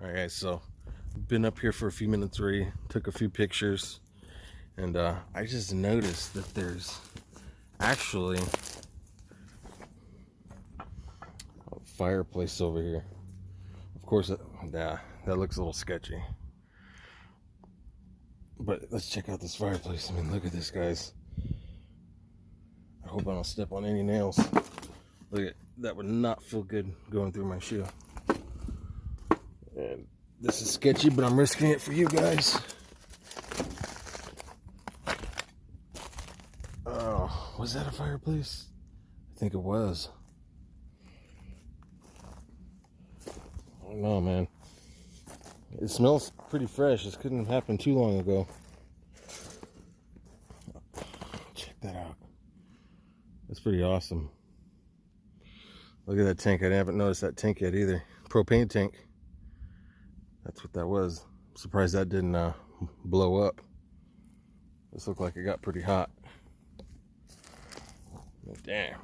All right, guys, so been up here for a few minutes already, took a few pictures, and uh, I just noticed that there's actually a fireplace over here. Of course, it, that looks a little sketchy. But let's check out this fireplace. I mean, look at this, guys. I hope I don't step on any nails. Look at that would not feel good going through my shoe. This is sketchy, but I'm risking it for you guys. Oh, was that a fireplace? I think it was. I don't know, man. It smells pretty fresh. This couldn't have happened too long ago. Check that out. That's pretty awesome. Look at that tank. I haven't noticed that tank yet either. Propane tank. That's what that was. I'm surprised that didn't uh, blow up. This looked like it got pretty hot. Damn.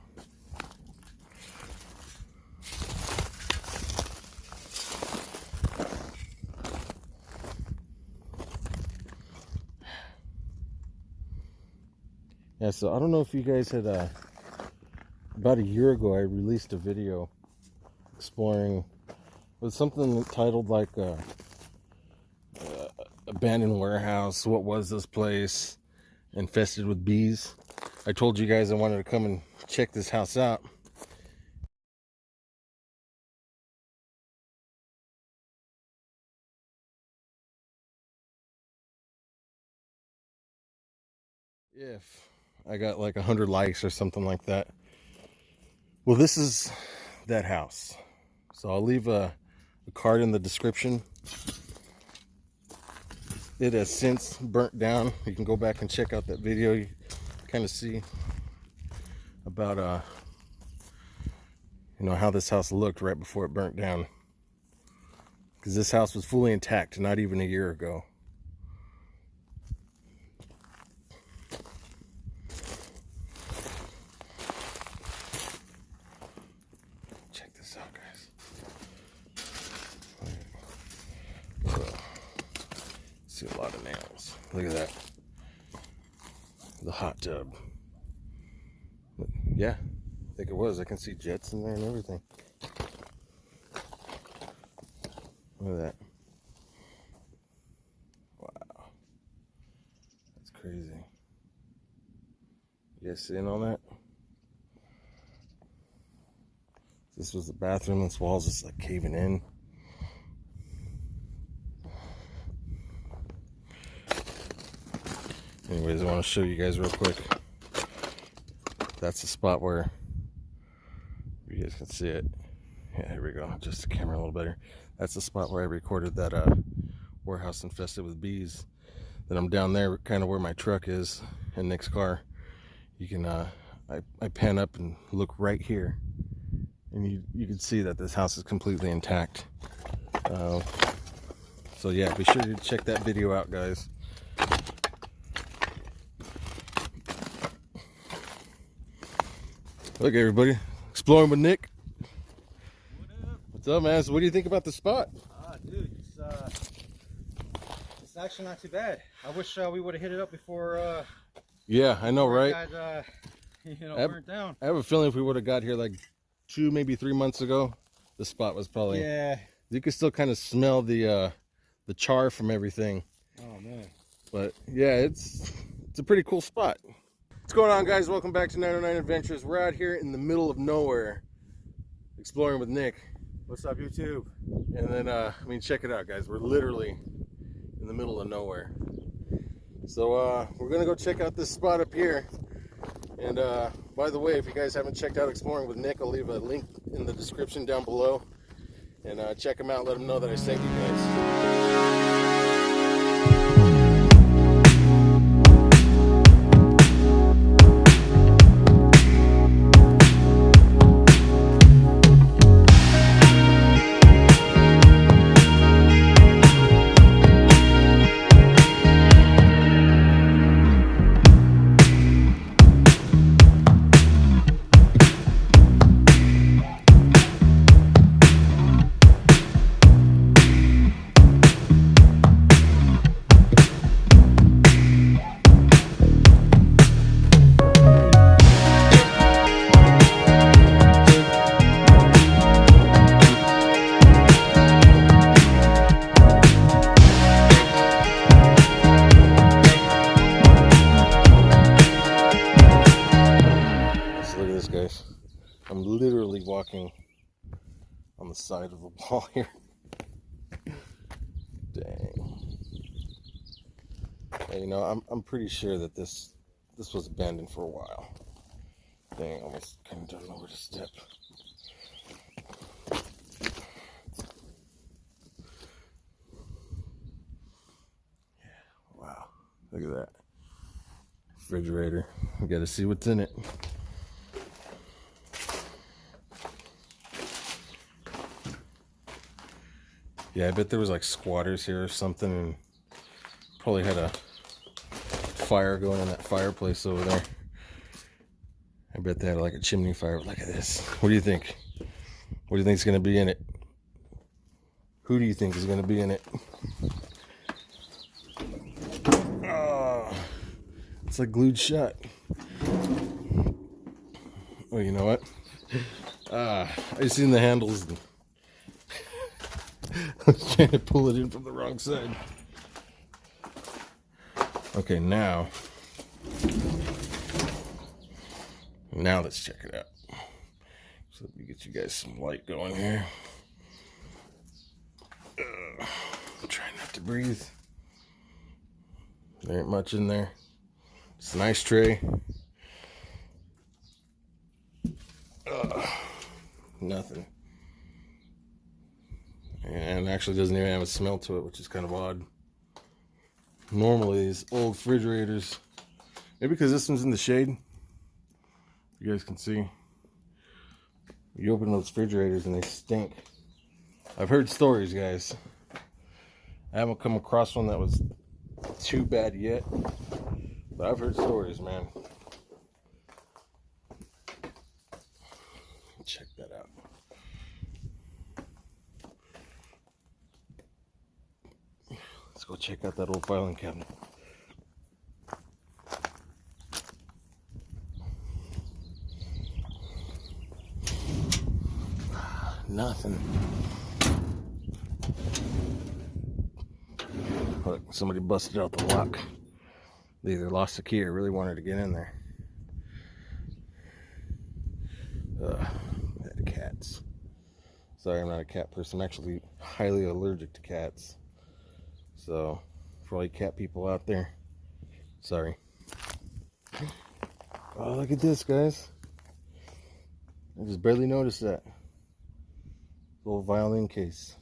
Yeah, so I don't know if you guys had, uh, about a year ago, I released a video exploring, was something titled like, uh, uh, Abandoned Warehouse, What Was This Place? Infested with Bees. I told you guys I wanted to come and check this house out. If I got like a hundred likes or something like that. Well, this is that house. So I'll leave a, card in the description. It has since burnt down. You can go back and check out that video. You kind of see about uh you know how this house looked right before it burnt down. Because this house was fully intact not even a year ago. See a lot of nails. Look at that. The hot tub. Yeah, I think it was. I can see jets in there and everything. Look at that. Wow. That's crazy. You guys seeing all that? This was the bathroom. This wall's just like caving in. Anyways i want to show you guys real quick. That's the spot where you guys can see it. Yeah here we go. Just the camera a little better. That's the spot where i recorded that uh warehouse infested with bees. Then i'm down there kind of where my truck is and Nick's car. You can uh I, I pan up and look right here. And you you can see that this house is completely intact. Uh, so yeah be sure to check that video out guys Look, everybody, exploring with Nick. What up? What's up, man? So, what do you think about the spot? Ah, dude, it's uh, it's actually not too bad. I wish uh, we would have hit it up before. Uh, yeah, I know, right? Got, uh, you know, I have, burnt down. I have a feeling if we would have got here like two, maybe three months ago, the spot was probably. Yeah. You could still kind of smell the uh, the char from everything. Oh man. But yeah, it's it's a pretty cool spot. What's going on guys? Welcome back to 909 Adventures. We're out here in the middle of nowhere exploring with Nick. What's up YouTube? And then, uh, I mean, check it out guys. We're literally in the middle of nowhere. So uh, we're gonna go check out this spot up here. And uh, by the way, if you guys haven't checked out Exploring with Nick, I'll leave a link in the description down below. And uh, check him out, let him know that I sent you guys. On the side of the wall here. Dang. You know, I'm I'm pretty sure that this this was abandoned for a while. Dang, almost kind of don't know where to step. Yeah, wow. Look at that. Refrigerator. We got to see what's in it. Yeah, I bet there was like squatters here or something and probably had a fire going in that fireplace over there. I bet they had like a chimney fire. Look at this. What do you think? What do you think is going to be in it? Who do you think is going to be in it? Oh, it's like glued shut. Oh, you know what? Ah, I seen the handles. trying to pull it in from the wrong side. Okay, now. Now let's check it out. So let me get you guys some light going here. Ugh, I'm trying not to breathe. There ain't much in there. It's a nice tray. Ugh, nothing. And actually doesn't even have a smell to it, which is kind of odd. Normally, these old refrigerators, maybe because this one's in the shade, you guys can see. You open those refrigerators and they stink. I've heard stories, guys. I haven't come across one that was too bad yet, but I've heard stories, man. Check that out. Let's go check out that old filing cabinet. Nothing. Look, somebody busted out the lock. They either lost the key or really wanted to get in there. Ugh, cats. Sorry, I'm not a cat person. I'm actually highly allergic to cats. So, for all you cat people out there, sorry. Oh, look at this, guys. I just barely noticed that. Little violin case.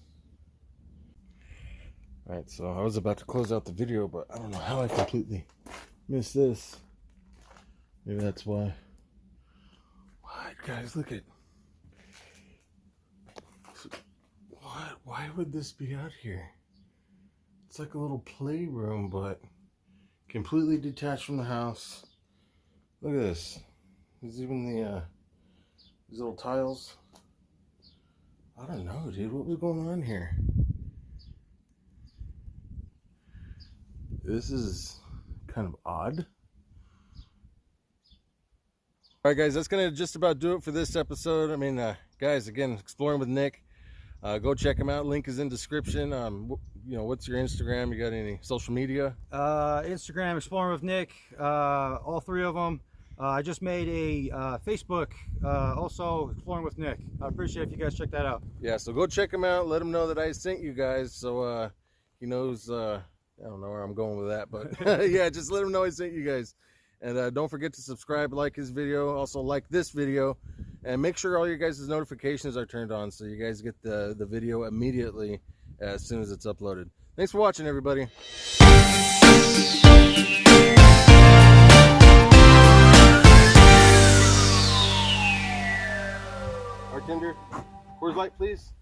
Alright, so I was about to close out the video, but I don't know how I completely missed this. Maybe that's why. What, guys, look at. What? Why would this be out here? It's like a little playroom, but completely detached from the house. Look at this. There's even the, uh, these little tiles. I don't know, dude. What was going on here? This is kind of odd. All right, guys, that's gonna just about do it for this episode. I mean, uh, guys, again, exploring with Nick. Uh, go check him out. Link is in description. Um, you know, what's your Instagram? You got any social media? Uh, Instagram, Exploring with Nick, uh, all three of them. Uh, I just made a uh, Facebook, uh, also Exploring with Nick. I appreciate if you guys check that out. Yeah, so go check him out. Let him know that I sent you guys, so uh, he knows. Uh, I don't know where I'm going with that, but yeah, just let him know I sent you guys. And uh, don't forget to subscribe, like his video, also like this video, and make sure all your guys' notifications are turned on so you guys get the the video immediately as soon as it's uploaded. Thanks for watching, everybody. Bartender, Coors Light, please.